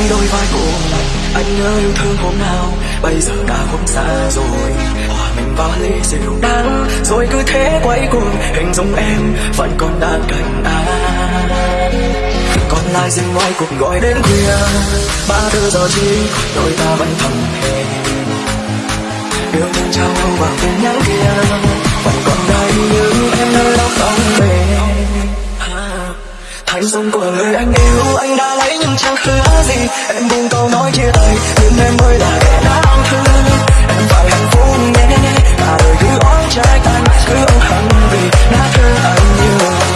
hai đôi vai cùng anh nhớ yêu thương hôm nào, bây giờ đã không xa rồi. Hòa mình vào ly rượu đắng, rồi cứ thế quay cuồng. Hình dung em vẫn còn đang cạnh anh còn lại riêng ngoài cuộc gọi đến khuya. Ba thứ giờ chi, đôi ta vẫn thầm thề yêu thương trao vào tin nhắn kia. Vẫn còn đây như em nơi đó không về thành dung của người anh yêu. Anh đã lấy nhưng chẳng hứa gì? Em buông câu nói chia tay nhưng em mới là kẻ đáng thương em phải hạnh phúc nhé cả đời cứ oán trách anh cứ ân hận vì đã thương anh nhiều.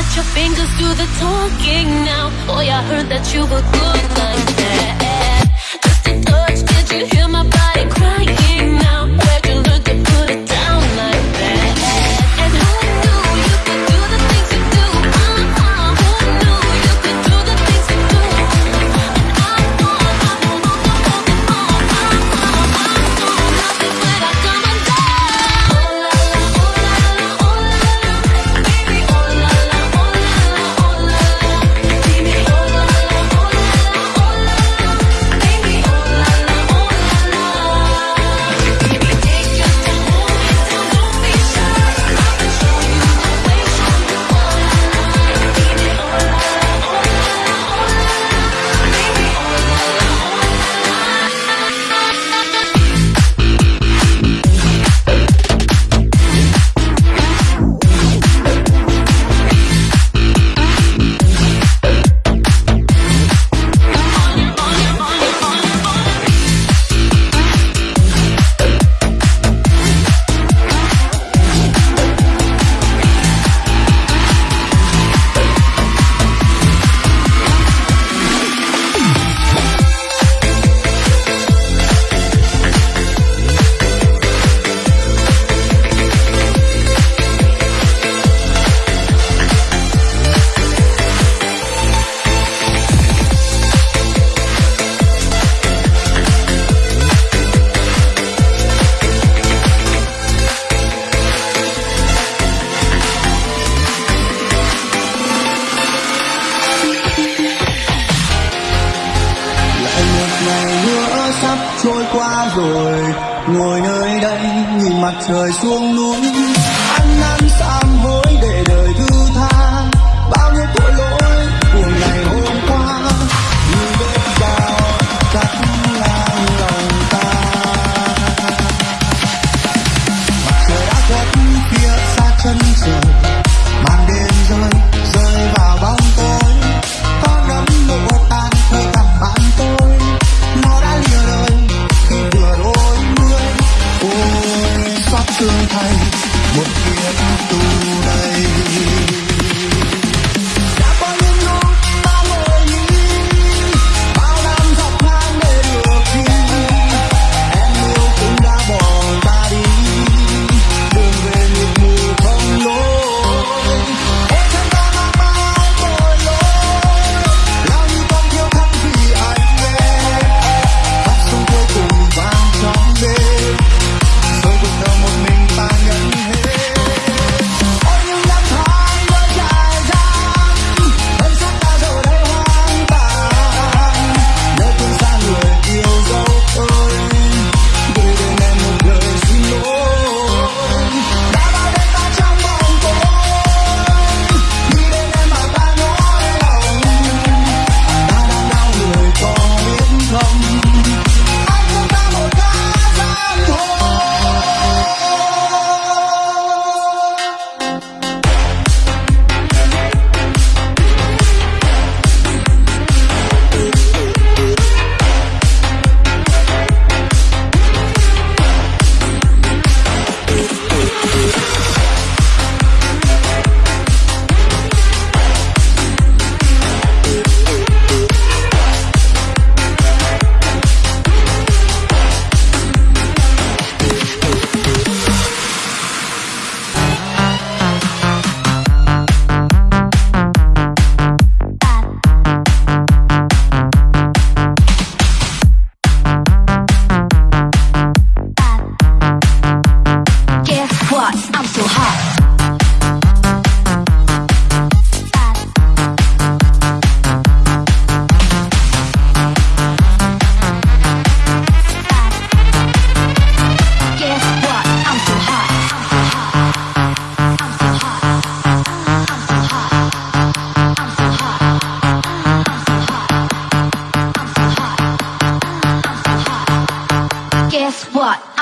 Let your fingers do the talking now Boy, I heard that you were good like that Just a touch, did you hear my body crying?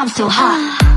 I'm so hot.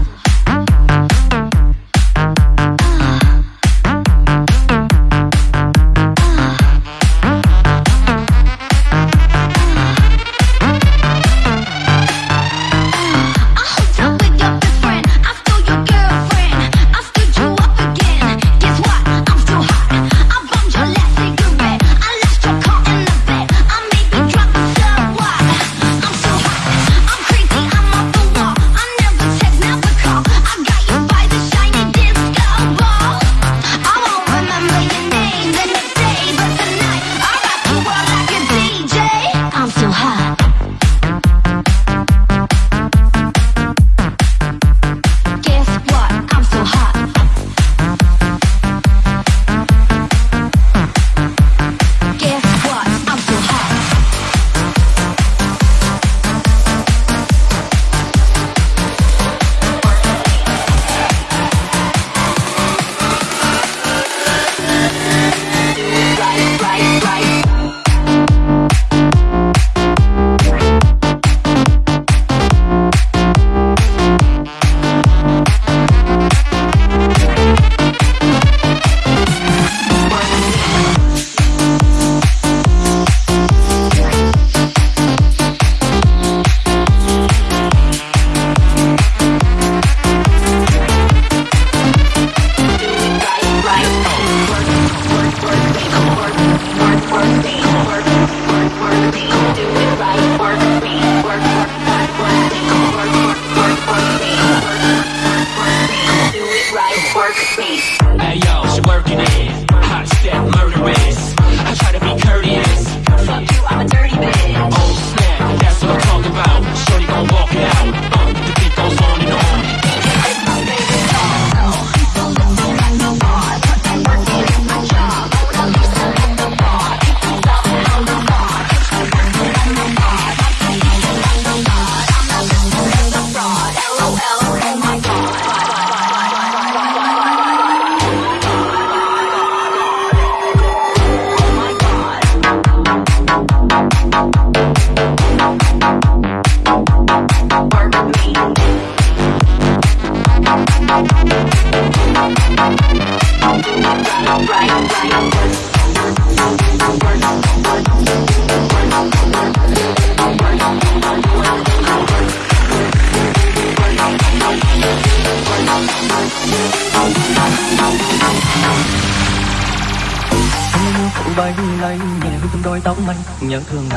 Tóc anh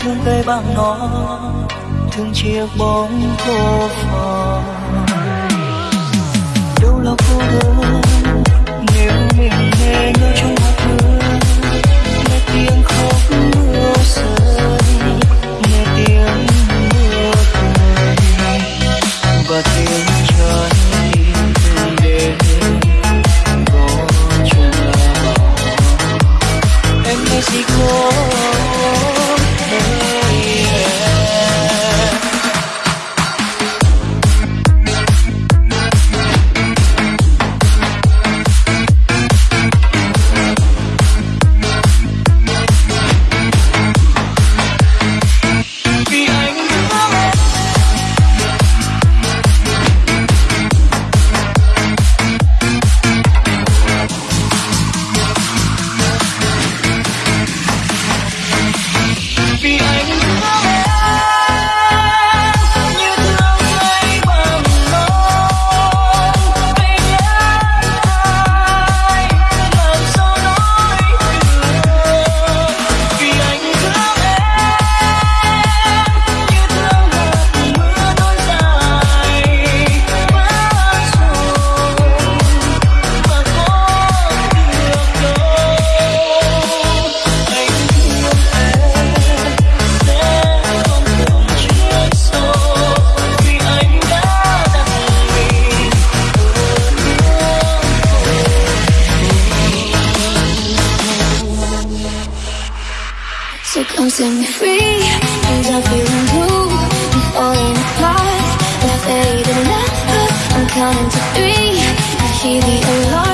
thương cây bằng nó thương chiếc bóng khô phò. Đâu là cô đơn, nếu mình nghe nhớ trong Come set me free, cause I'm feeling blue. Falling apart, I'm counting to three, I hear the alarm.